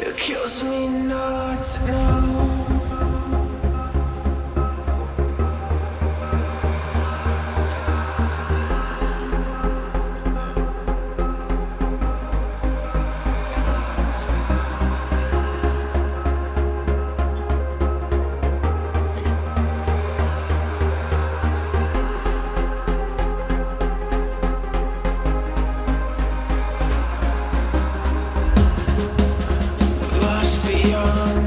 It kills me not to know. beyond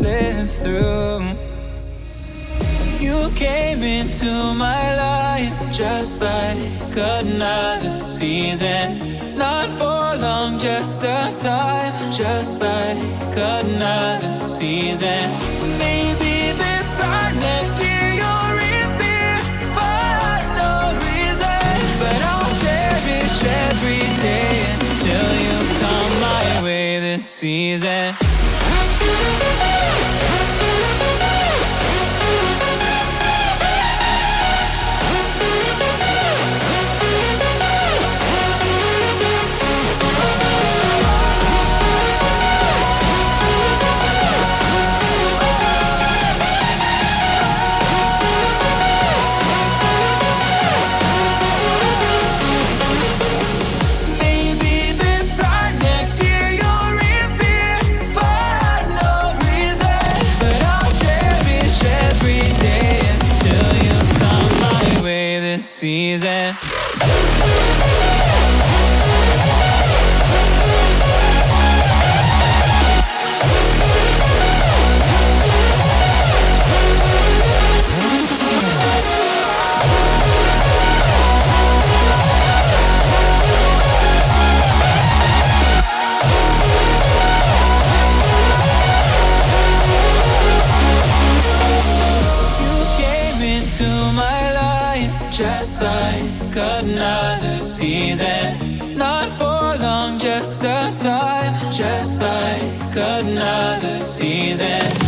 live through. You came into my life just like another season. Not for long, just a time, just like another season. Maybe this time next year. every day until you come my way this season. season. another season. Not for long, just a time. Just like another season.